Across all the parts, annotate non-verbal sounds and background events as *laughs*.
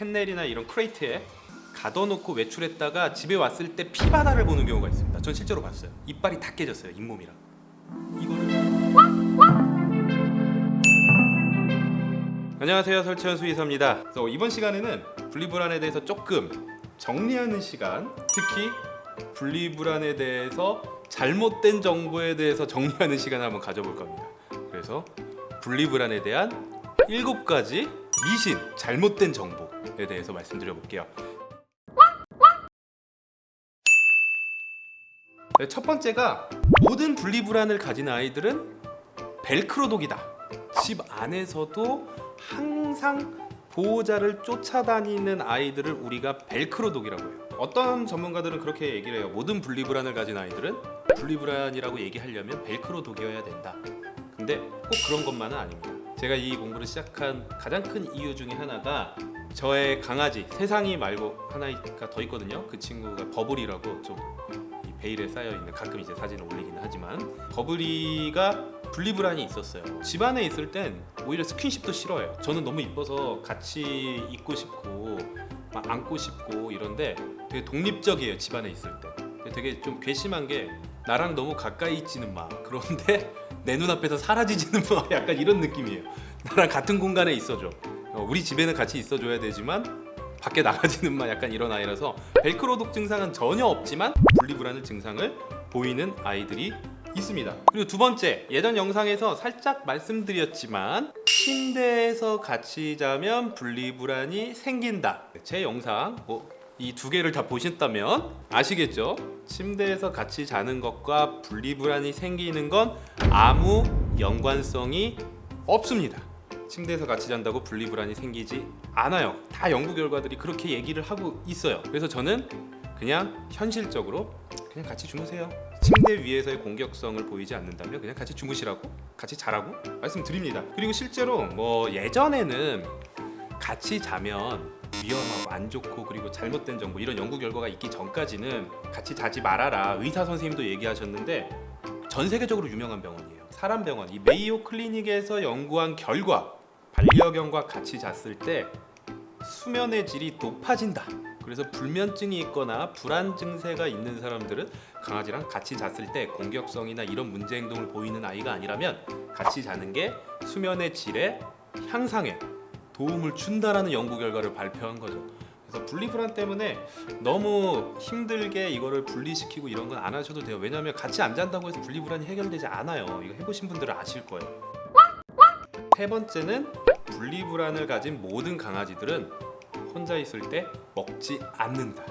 캔넬이나 이런 크레이트에 가둬놓고 외출했다가 집에 왔을 때 피바다를 보는 경우가 있습니다. 전 실제로 봤어요. 이빨이 다 깨졌어요. 잇몸이랑. 이거를 안녕하세요 설치현 수의사입니다 그래서 이번 시간에는 분리불안에 대해서 조금 정리하는 시간 특히 분리불안에 대해서 잘못된 정보에 대해서 정리하는 시간을 한번 가져볼 겁니다 그래서 분리불안에 대한 7가지 미신, 잘못된 정보에 대해서 말씀드려 볼게요 네, 첫 번째가 모든 분리불안을 가진 아이들은 벨크로독이다 집 안에서도 항상 보호자를 쫓아다니는 아이들을 우리가 벨크로독이라고 해요. 어떤 전문가들은 그렇게 얘기를 해요. 모든 분리불안을 가진 아이들은 분리불안이라고 얘기하려면 벨크로독이어야 된다. 근데 꼭 그런 것만은 아닙니다. 제가 이 공부를 시작한 가장 큰 이유 중에 하나가 저의 강아지 세상이 말고 하나가 더 있거든요. 그 친구가 버블이라고 좀이 베일에 쌓여 있는 가끔 이제 사진을 올리기는 하지만 버블이가 분리불안이 있었어요. 집안에 있을 땐 오히려 스킨십도 싫어해요. 저는 너무 이뻐서 같이 있고 싶고 막 안고 싶고 이런데 되게 독립적이에요. 집안에 있을 때. 되게 좀 괘씸한 게 나랑 너무 가까이 있지는 마. 그런데 내 눈앞에서 사라지지는 마. *laughs* 약간 이런 느낌이에요. 나랑 같은 공간에 있어줘. 어, 우리 집에는 같이 있어줘야 되지만 밖에 나가지는 마 약간 이런 아이라서 벨크로독 증상은 전혀 없지만 분리불안의 증상을 보이는 아이들이 있습니다. 그리고 두 번째 예전 영상에서 살짝 말씀드렸지만 침대에서 같이 자면 분리불안이 생긴다. 제 영상 뭐 이 두 개를 다 보셨다면 아시겠죠? 침대에서 같이 자는 것과 분리불안이 생기는 건 아무 연관성이 없습니다. 침대에서 같이 잔다고 분리불안이 생기지 않아요. 다 연구 결과들이 그렇게 얘기를 하고 있어요. 그래서 저는 그냥 현실적으로 그냥 같이 주무세요. 침대 위에서의 공격성을 보이지 않는다면 그냥 같이 주무시라고 같이 자라고 말씀드립니다. 그리고 실제로 뭐 예전에는 같이 자면 위험하고 안 좋고 그리고 잘못된 정보 이런 연구 결과가 있기 전까지는 같이 자지 말아라 의사 선생님도 얘기하셨는데 전 세계적으로 유명한 병원이에요. 사람 병원 이 메이오 클리닉에서 연구한 결과 반려견과 같이 잤을 때 수면의 질이 높아진다. 그래서 불면증이 있거나 불안 증세가 있는 사람들은 강아지랑 같이 잤을 때 공격성이나 이런 문제 행동을 보이는 아이가 아니라면 같이 자는 게 수면의 질의 향상에 도움을 준다라는 연구 결과를 발표한 거죠. 그래서 분리불안 때문에 너무 힘들게 이거를 분리시키고 이런 건 안 하셔도 돼요. 왜냐하면 같이 안 잔다고 해서 분리불안이 해결되지 않아요. 이거 해보신 분들은 아실 거예요. 세 번째는 분리불안을 가진 모든 강아지들은 혼자 있을 때 먹지 않는다.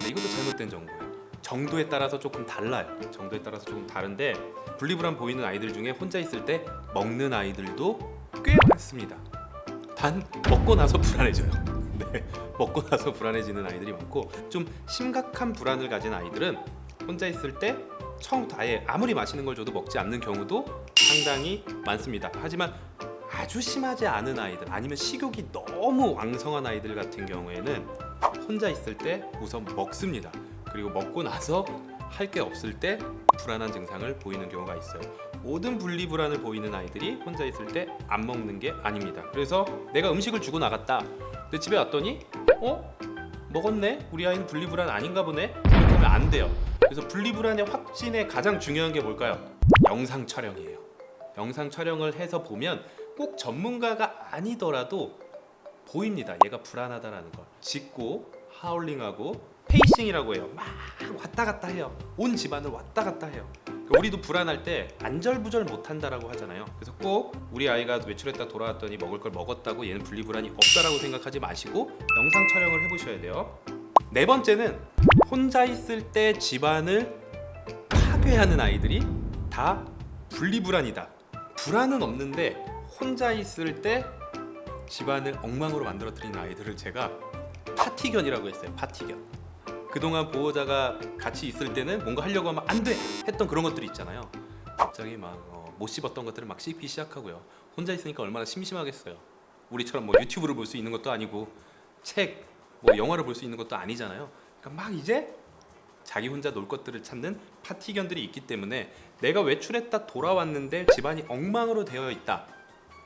네, 이것도 잘못된 정보예요. 정도에 따라서 조금 달라요. 정도에 따라서 조금 다른데 분리불안 보이는 아이들 중에 혼자 있을 때 먹는 아이들도 꽤 많습니다. 단 먹고 나서 불안해져요. *laughs* 네, 먹고 나서 불안해지는 아이들이 많고 좀 심각한 불안을 가진 아이들은 혼자 있을 때 처음부터 아예 아무리 맛있는 걸 줘도 먹지 않는 경우도 상당히 많습니다. 하지만 아주 심하지 않은 아이들 아니면 식욕이 너무 왕성한 아이들 같은 경우에는 혼자 있을 때 우선 먹습니다. 그리고 먹고 나서 할 게 없을 때 불안한 증상을 보이는 경우가 있어요. 모든 분리불안을 보이는 아이들이 혼자 있을 때 안 먹는 게 아닙니다. 그래서 내가 음식을 주고 나갔다. 근데 집에 왔더니 어? 먹었네? 우리 아이는 분리불안 아닌가 보네? 이렇게 하면 안 돼요. 그래서 분리불안의 확진에 가장 중요한 게 뭘까요? 영상 촬영이에요. 영상 촬영을 해서 보면 꼭 전문가가 아니더라도 보입니다. 얘가 불안하다라는 걸. 짖고 하울링하고 pacing이라고 해요. 막 왔다 갔다 해요. 온 집안을 왔다 갔다 해요. 그러니까 우리도 불안할 때 안절부절 못한다라고 하잖아요. 그래서 꼭 우리 아이가 외출했다 돌아왔더니 먹을 걸 먹었다고 얘는 분리불안이 없다라고 생각하지 마시고 영상 촬영을 해보셔야 돼요. 네 번째는 혼자 있을 때 집안을 파괴하는 아이들이 다 분리불안이다. 불안은 없는데 혼자 있을 때 집안을 엉망으로 만들어뜨리는 아이들을 제가 파티견이라고 했어요. 파티견. 그동안 보호자가 같이 있을 때는 뭔가 하려고 하면 안 돼! 했던 그런 것들이 있잖아요. 갑자기 막못 씹었던 것들을 막 씹기 시작하고요. 혼자 있으니까 얼마나 심심하겠어요. 우리처럼 뭐 유튜브를 볼 수 있는 것도 아니고 책, 뭐 영화를 볼 수 있는 것도 아니잖아요. 그러니까 막 이제 자기 혼자 놀 것들을 찾는 파티견들이 있기 때문에 내가 외출했다 돌아왔는데 집안이 엉망으로 되어 있다.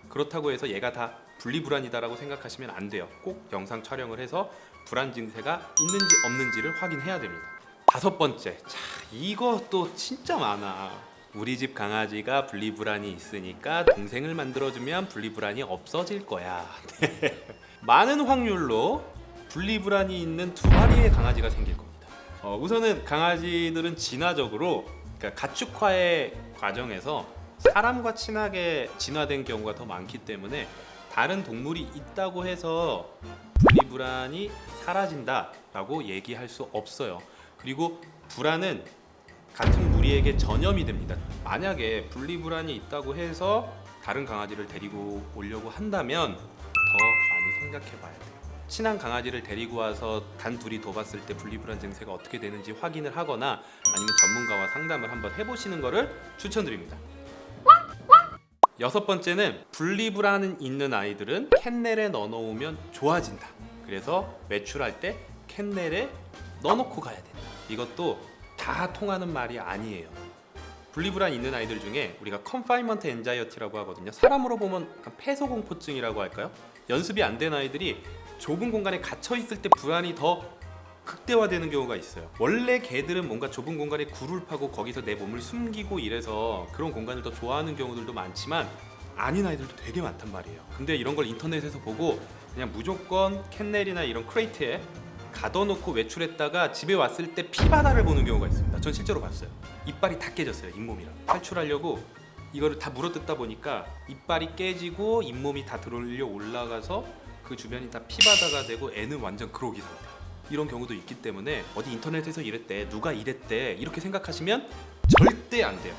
그렇다고 해서 얘가 다 분리불안이다라고 생각하시면 안 돼요. 꼭 영상 촬영을 해서 불안 증세가 있는지 없는지를 확인해야 됩니다. 다섯 번째, 자또 진짜 많아. 우리 집 강아지가 분리불안이 있으니까 동생을 만들어주면 분리불안이 없어질 거야. 네. 많은 확률로 분리불안이 있는 두 마리의 강아지가 생길 겁니다. 어, 우선은 강아지들은 진화적으로 그러니까 가축화의 과정에서 사람과 친하게 진화된 경우가 더 많기 때문에 다른 동물이 있다고 해서 불안이 사라진다 라고 얘기할 수 없어요. 그리고 불안은 같은 무리에게 전염이 됩니다. 만약에 분리불안이 있다고 해서 다른 강아지를 데리고 오려고 한다면 더 많이 생각해 봐야 돼요. 친한 강아지를 데리고 와서 단 둘이 둬봤을 때 분리불안 증세가 어떻게 되는지 확인을 하거나 아니면 전문가와 상담을 한번 해보시는 것을 추천드립니다. 여섯 번째는 분리불안 있는 아이들은 kennel에 넣어놓으면 좋아진다. 그래서 외출할 때 kennel에 넣어놓고 가야 된다. 이것도 다 통하는 말이 아니에요. 분리불안 있는 아이들 중에 우리가 confinement anxiety라고 하거든요. 사람으로 보면 약간 폐소공포증이라고 할까요? 연습이 안 된 아이들이 좁은 공간에 갇혀 있을 때 불안이 더 극대화되는 경우가 있어요. 원래 개들은 뭔가 좁은 공간에 굴을 파고 거기서 내 몸을 숨기고 이래서 그런 공간을 더 좋아하는 경우들도 많지만 아닌 아이들도 되게 많단 말이에요. 근데 이런 걸 인터넷에서 보고 그냥 무조건 kennel이나 이런 crate에 가둬놓고 외출했다가 집에 왔을 때 피바다를 보는 경우가 있습니다. 전 실제로 봤어요. 이빨이 다 깨졌어요. 잇몸이랑 탈출하려고 이거를 다 물어뜯다 보니까 이빨이 깨지고 잇몸이 다 들어올려 올라가서 그 주변이 다 피바다가 되고 애는 완전 그로기 상태. 이런 경우도 있기 때문에 어디 인터넷에서 이랬대 누가 이랬대 이렇게 생각하시면 절대 안 돼요.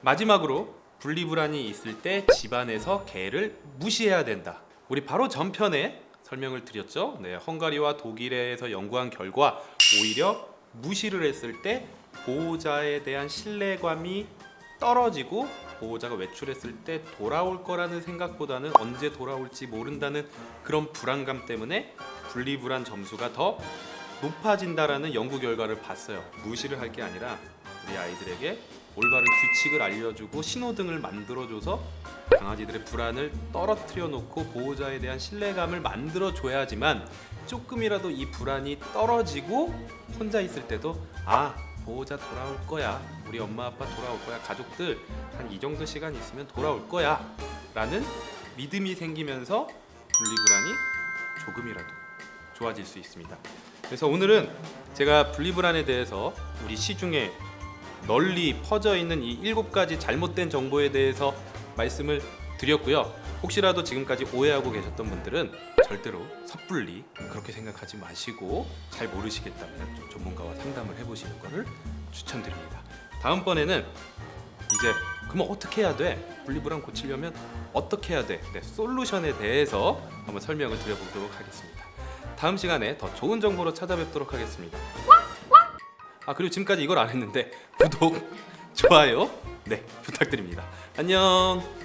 마지막으로 분리불안이 있을 때 집안에서 개를 무시해야 된다. 우리 바로 전편에 설명을 드렸죠. 네, 헝가리와 독일에서 연구한 결과 오히려 무시를 했을 때 보호자에 대한 신뢰감이 떨어지고 보호자가 외출했을 때 돌아올 거라는 생각보다는 언제 돌아올지 모른다는 그런 불안감 때문에 분리불안 점수가 더 높아진다라는 연구 결과를 봤어요. 무시를 할 게 아니라 우리 아이들에게 올바른 규칙을 알려주고 신호등을 만들어줘서 강아지들의 불안을 떨어뜨려 놓고 보호자에 대한 신뢰감을 만들어 줘야지만 조금이라도 이 불안이 떨어지고 혼자 있을 때도 아 보호자 돌아올 거야 우리 엄마 아빠 돌아올 거야 가족들 한 이 정도 시간 있으면 돌아올 거야 라는 믿음이 생기면서 분리불안이 조금이라도 좋아질 수 있습니다. 그래서 오늘은 제가 분리불안에 대해서 우리 시중에 널리 퍼져 있는 이 일곱 가지 잘못된 정보에 대해서 말씀을 드렸고요. 혹시라도 지금까지 오해하고 계셨던 분들은 절대로 섣불리 그렇게 생각하지 마시고 잘 모르시겠다면 좀 전문가와 상담을 해보시는 것을 추천드립니다. 다음번에는 이제 그럼 어떻게 해야 돼? 분리불안 고치려면 어떻게 해야 돼? 네, 솔루션에 대해서 한번 설명을 드려보도록 하겠습니다. 다음 시간에 더 좋은 정보로 찾아뵙도록 하겠습니다. 아 그리고 지금까지 이걸 안 했는데 구독, 좋아요 네 부탁드립니다. 안녕.